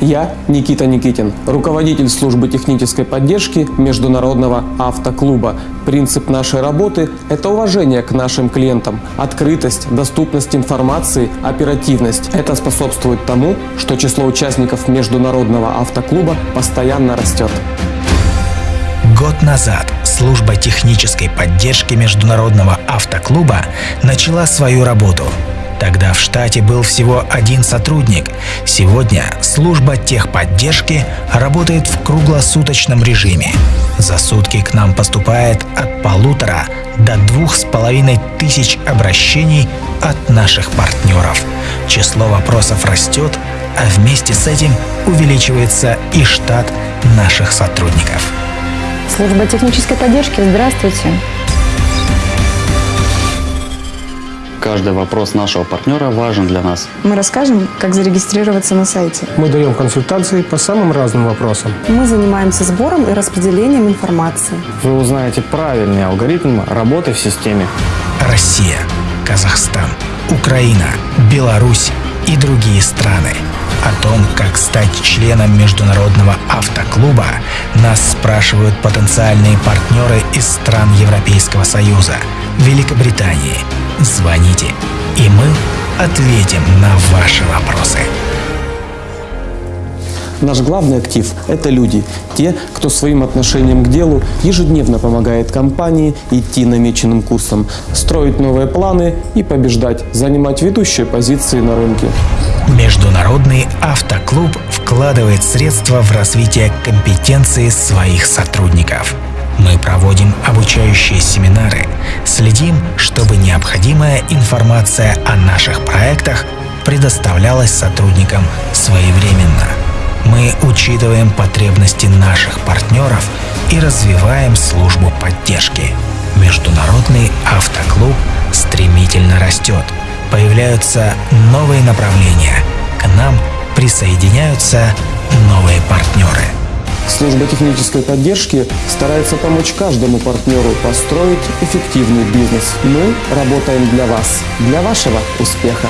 Я Никита Никитин, руководитель службы технической поддержки Международного автоклуба. Принцип нашей работы – это уважение к нашим клиентам, открытость, доступность информации, оперативность. Это способствует тому, что число участников Международного автоклуба постоянно растет. Год назад служба технической поддержки Международного автоклуба начала свою работу – Тогда в штате был всего один сотрудник. Сегодня служба техподдержки работает в круглосуточном режиме. За сутки к нам поступает от полутора до двух с половиной тысяч обращений от наших партнеров. Число вопросов растет, а вместе с этим увеличивается и штат наших сотрудников. Служба технической поддержки, здравствуйте. Каждый вопрос нашего партнера важен для нас. Мы расскажем, как зарегистрироваться на сайте. Мы даем консультации по самым разным вопросам. Мы занимаемся сбором и распределением информации. Вы узнаете правильный алгоритм работы в системе. Россия, Казахстан, Украина, Беларусь и другие страны. О том, как стать членом Международного автоклуба, нас спрашивают потенциальные партнеры из стран Европейского Союза, Великобритании, звоните, и мы ответим на ваши вопросы. Наш главный актив – это люди, те, кто своим отношением к делу ежедневно помогает компании идти намеченным курсом, строить новые планы и побеждать, занимать ведущие позиции на рынке. Международный автоклуб вкладывает средства в развитие компетенции своих сотрудников – мы проводим обучающие семинары, следим, чтобы необходимая информация о наших проектах предоставлялась сотрудникам своевременно. Мы учитываем потребности наших партнеров и развиваем службу поддержки. Международный автоклуб стремительно растет. Появляются новые направления. К нам присоединяются новые партнеры. Служба технической поддержки старается помочь каждому партнеру построить эффективный бизнес. Мы работаем для вас, для вашего успеха.